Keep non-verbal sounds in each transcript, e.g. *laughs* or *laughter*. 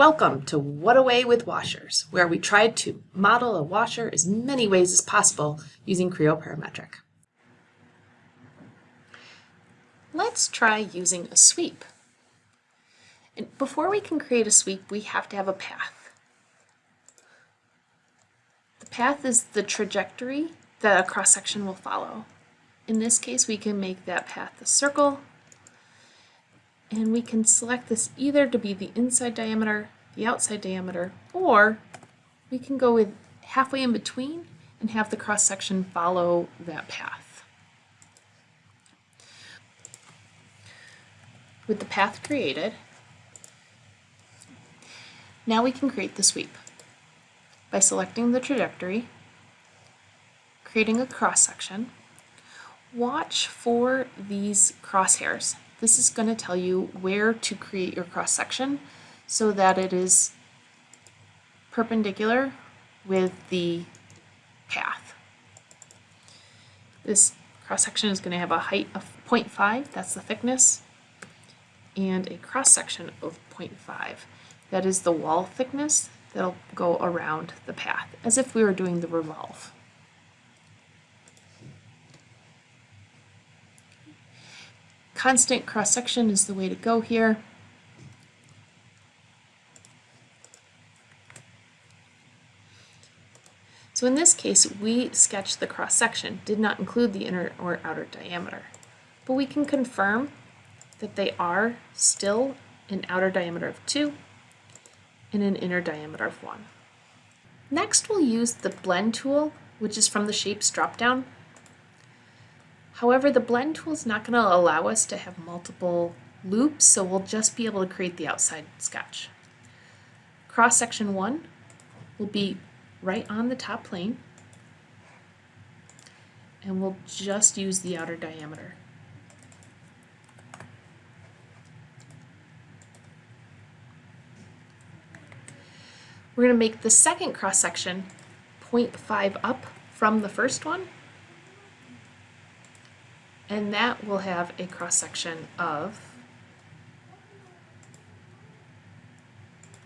Welcome to What Away with Washers, where we tried to model a washer as many ways as possible using Creo Parametric. Let's try using a sweep. And before we can create a sweep, we have to have a path. The path is the trajectory that a cross-section will follow. In this case, we can make that path a circle and we can select this either to be the inside diameter, the outside diameter, or we can go with halfway in between and have the cross section follow that path. With the path created, now we can create the sweep by selecting the trajectory, creating a cross section. Watch for these crosshairs. This is going to tell you where to create your cross section so that it is perpendicular with the path. This cross section is going to have a height of 0.5, that's the thickness, and a cross section of 0.5. That is the wall thickness that'll go around the path, as if we were doing the revolve. Constant cross-section is the way to go here. So in this case, we sketched the cross-section, did not include the inner or outer diameter. But we can confirm that they are still an outer diameter of 2 and an inner diameter of 1. Next, we'll use the blend tool, which is from the shapes dropdown However, the blend tool is not going to allow us to have multiple loops, so we'll just be able to create the outside sketch. Cross section 1 will be right on the top plane, and we'll just use the outer diameter. We're going to make the second cross section 0.5 up from the first one and that will have a cross section of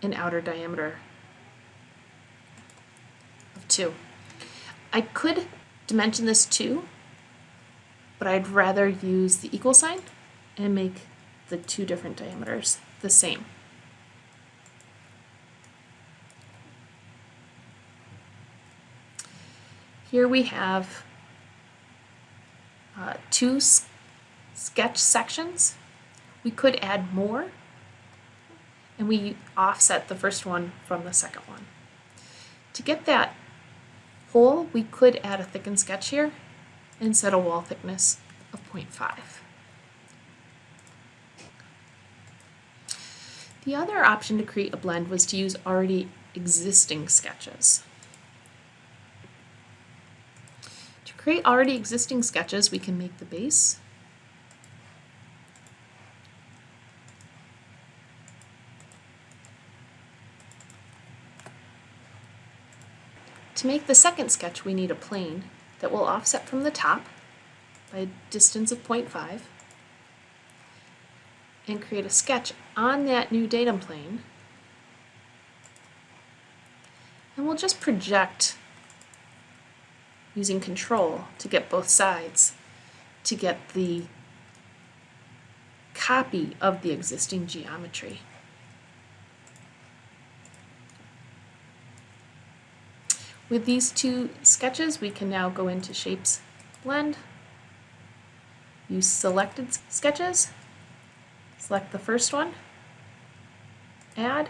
an outer diameter of 2. I could dimension this 2, but I'd rather use the equal sign and make the two different diameters the same. Here we have uh, two sketch sections. We could add more and we offset the first one from the second one. To get that hole, we could add a thickened sketch here and set a wall thickness of 0.5. The other option to create a blend was to use already existing sketches. Create already existing sketches, we can make the base. To make the second sketch, we need a plane that will offset from the top by a distance of 0.5 and create a sketch on that new datum plane. And we'll just project using control to get both sides, to get the copy of the existing geometry. With these two sketches, we can now go into Shapes Blend, use selected sketches, select the first one, add,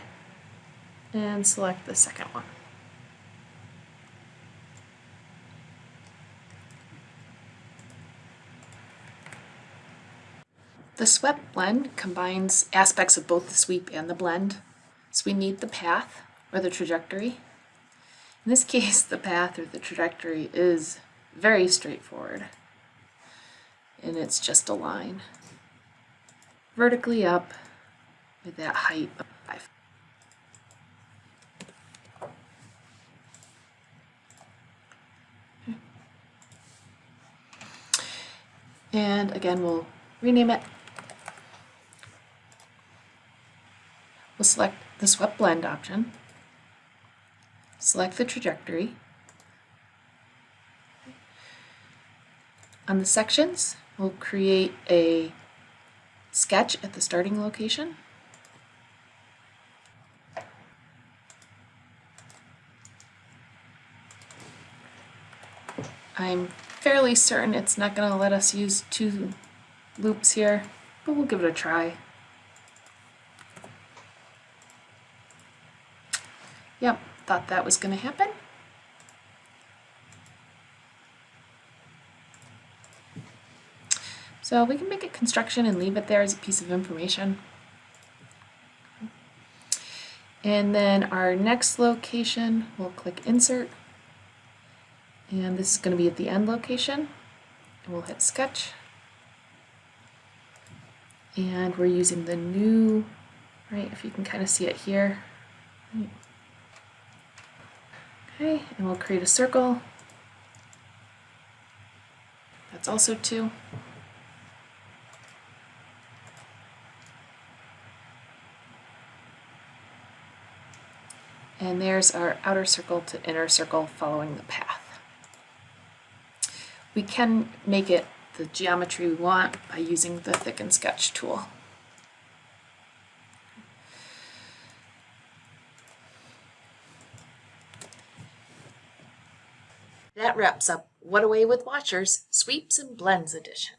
and select the second one. The swept blend combines aspects of both the sweep and the blend. So we need the path or the trajectory. In this *laughs* case, the path or the trajectory is very straightforward. And it's just a line. Vertically up with that height of 5. And again, we'll rename it select the swept blend option, select the trajectory. On the sections, we'll create a sketch at the starting location. I'm fairly certain it's not going to let us use two loops here, but we'll give it a try. Yep, thought that was going to happen. So we can make it construction and leave it there as a piece of information. And then our next location, we'll click insert. And this is going to be at the end location. And we'll hit sketch. And we're using the new, right, if you can kind of see it here. Okay, and we'll create a circle. That's also two. And there's our outer circle to inner circle following the path. We can make it the geometry we want by using the thicken sketch tool. That wraps up What Away with Washers Sweeps and Blends edition.